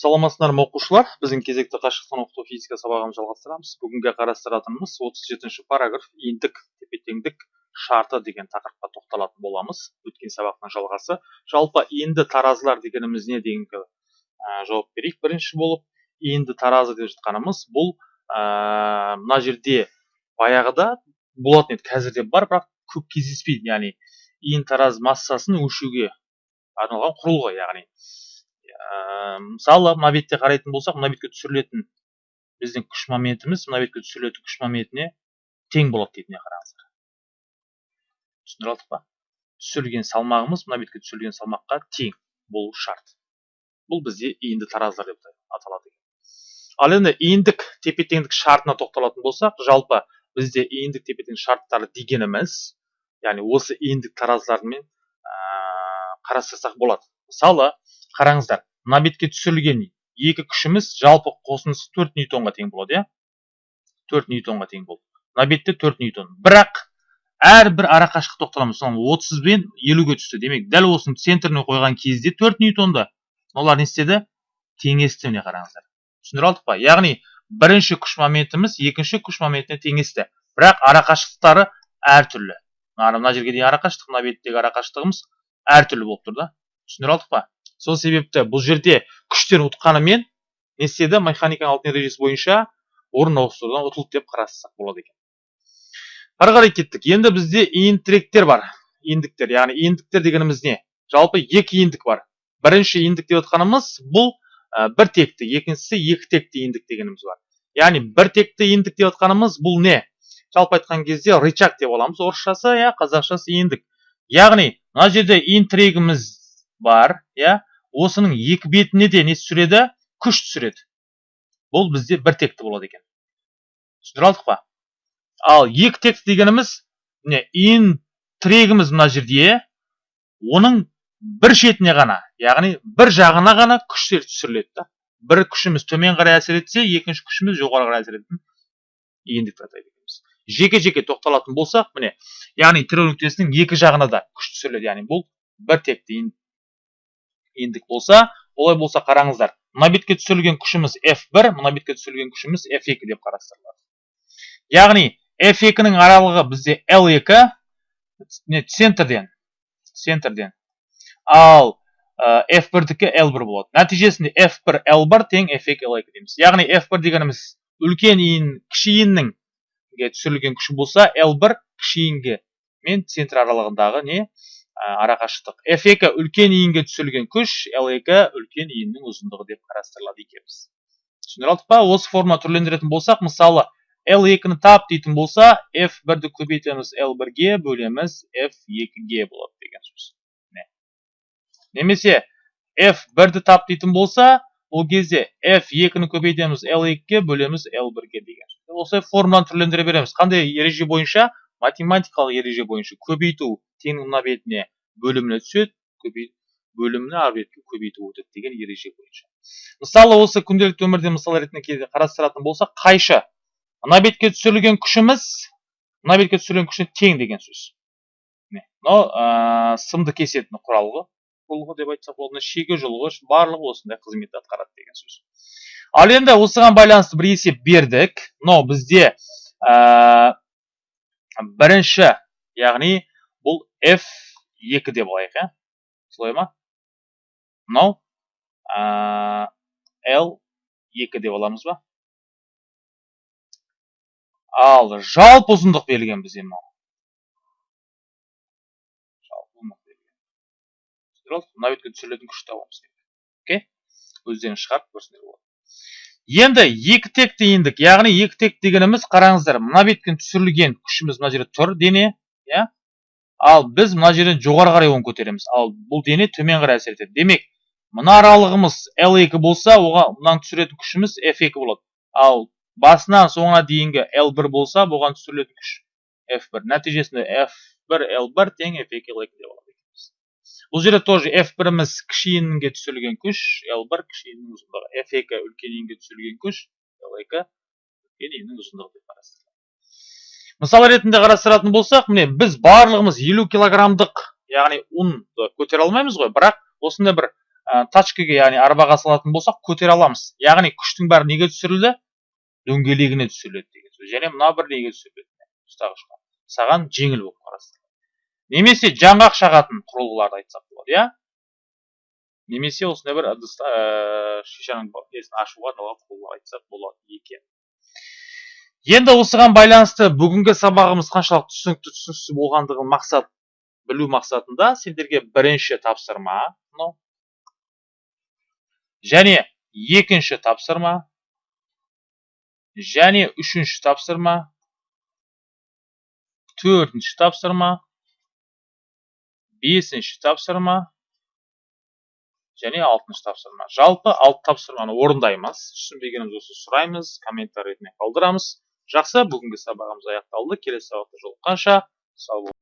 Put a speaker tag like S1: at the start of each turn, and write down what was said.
S1: саламатсыздар ма оқушылар? Біздің кезекті қашықтан оқыту физика сабағымызды жалғастырамыз. Бүгінгі қарастыратынымыз 37 параграф иіндік тепе теңдік шарты деген тақырыпқа тоқталатын боламыз. Өткен сабақтың жалғасы. Жалпы иінді таразылар дегеніміз не дегенге ә, жауап берейік. Бірінші болып иінді таразы деп жатқанымыз бұл ә, мына жерде баяғыда болатын еді. Қазір де бар бірақ көп кездеспейді. Яғни иін тараз массасын өлшеуге арналған құрылғы яғни. Ә, мысалы мына бетте қарайтын болсақ мына бетке түсірілетін біздің күш моментіміз мына бетке түсірілетін күш моментіне тең болады дейді міне қараңыздар. түсіндіре алдық па? түсірілген салмағымыз мына бетке түсірілген салмаққа тең болу шарт. Бұл бізде иінді таразылар деп аталады ал енді иіндік тепе теңдік шартына тоқталатын болсақ жалпы бізде иіндік тепе тең шарттары дегеніміз яғни осы иіндік таразылармен ә, қарастырсақ болады. Мысалы қараңыздар мына бетке түсірілген екі күшіміз жалпы қосындысы төрт ньютонға тең болады иә? Төрт ньютонға тең болды. Мына бетте төрт ньютон. Бірақ әрбір арақашықтық тоқталамыз. Мысалы отыз бен елуге түсті. Демек дәл осының центріне қойған кезде төрт ньютонды олар не істеді? Теңесті міне қараңыздар. Түсіндіре алдық па? Яғни бірінші күш моментіміз екінші күш моментіне теңесті. Бірақ арақашықтықтары әртүрлі мына жерге дейін арақашықтық мына беттегі арақашықтығымыз әртүрлі болып тұр да. Түсіндіре алдық па? Сол себепті бұл жерде күштер ұтқанымен не істеді механиканың алтын ережесі бойынша орын ауыстырудан ұтылды деп қарастырсақ болады екен. Ары қарай кеттік. Енді бізде иін бар. Иіндіктер яғни иіндіктер дегеніміз не? Жалпы екі иіндік бар. Бірінші иіндік деп отқанымыз бұл ә, бір текті. Екіншісі екі текті иіндік дегеніміз бар. Яғни бір текті иіндік деп отқанымыз бұл не? Жалпы айтқан кезде рычаг деп аламыз. Орысшасы иә қазақшасы иіндік яғни мына жерде иін тірегіміз бар иә. Осының екі бетіне де не түсіреді? күш түсіреді. Бұл бізде бір текті болады екен. Түсіндіре алдық па? Ал екі текті дегеніміз міне ин тірегіміз мына жерде оның бір шетіне ғана яғни бір жағына ғана күштер түсіріледі да. Бір күшіміз төмен қарай әсер етсе екінші күшіміз жоғары қарай әсер ететін жеке жеке тоқталатын болсақ міне яғни тірек нүктесінің екі жағына да күш түсіріледі. Яғни бұл бір текті ендік болса олай болса қараңыздар. Мына бетке түсірілген күшіміз F1 мына бетке түсірілген күшіміз F2 деп қарастырылады. Яғни F2-нің аралығы бізде L2 не центрден центрден. Ал ә, F1-дікі L1 болады. Нәтижесінде F1 L1 тең F2 L2 дейміз. Яғни F1 дегеніміз үлкен иін кіші иіннің түсірілген күші болса L1 кіші иінге мен центр аралығындағы не? Арақашықтық f2 үлкен иінге түсірілген күш l2 үлкен иіннің ұзындығы деп қарастырылады екенбіз. Түсіндіре алдық па? Осы форма түрлендіретін болсақ мысалы l2-ні тап дейтін болса f1-ді көбейтеміз l1-ге бөлеміз f2-ге болады деген сөз. Немесе f1-ді тап дейтін болса ол кезде f2-ні көбейтеміз l2-ге бөлеміз l1-ге деген сөз. Осы формуланы түрлендіре береміз. Қандай ереже бойынша? Математикалық ереже бойынша көбейту теңнің мына бетіне бөліміне түседі көбейт бөліміне ар бетке көбейтіп өтеді деген ереже бойынша. Мысалы осы күнделікті өмірде мысал ретінде қарастыратын болсақ қайшы. Мына бетке түсірілген күшіміз мына бетке түсірілген күшіне тең деген сөз. Мынау ә, сымды кесетін құралғы құрылғы деп айтсақ болады шеге жұлғыш барлығы осындай қызмет атқарады деген сөз. Ал енді осыған байланысты бір есеп бердік. Мынау бізде ә, бірінші яғни бұл f екі деп алайық иә? Солай ма? Мынау l екі деп аламыз ба? Ал жалпы ұзындық берілген бізде мынау. Мына бетке түсірілетін күшті табамыз окей? Өздеріңіз шығарып көрсеңдер болады. Енді екі текті иіндік яғни екі тек дегеніміз қараңыздар мына беттен түсірілген күшіміз мына жерде тұр дене иә? Ал біз мына жерден жоғары қарай оны көтереміз. Ал бұл дене төмен қарай әсер етеді. Демек мына аралығымыз L2 болса оған мынаны түсіретін күшіміз F2 болады. Ал басынан соңына дейінгі L1 болса бұған түсірілетін күш F1 нәтижесінде F1 L1 тең F2 L2 деп алады бұл жерде тоже F1-іміз кіші иінге түсірілген күш L1 кіші иіннің ұзындығы. F2 үлкен иінге түсірілген күш L2 үлкен иіннің ұзындығы деп қарастырылады мысал ретінде қарастыратын болсақ міне біз барлығымыз елу килограммдық яғни ұнды көтере алмаймыз ғой. Бірақ осындай бір ә, яғни арбаға салатын болсақ көтере аламыз. Яғни күштің бәрі неге түсірілді? дөңгелегіне түсіріледі деген сөз. Және мына бір неге түсіріледі? Саған жеңіл болып қарастырылады. Немесе жаңғақ шағатын құрылғыларды айтсақ болады иә? Немесе осындай бір ыдыс ә, шишаның несін ашуға арналған құрылғы айтсақ болады екен. Енді осыған байланысты бүгінгі сабағымыз қаншалықты түсінікті түсініксіз болғандығын мақсат білу мақсатында сендерге бірінші тапсырма мынау. Және екінші тапсырма. Және үшінші тапсырма. Төртінші тапсырма. Бесінші тапсырма. Және алтыншы тапсырма. Жалпы алты тапсырманы орындаймыз. Түсінбегеніміз болса сұраймыз комментарий ретінде қалдырамыз. Жақсы бүгінгі сабағымыз аяқталды. Келесі сабақта жолыққанша сау бол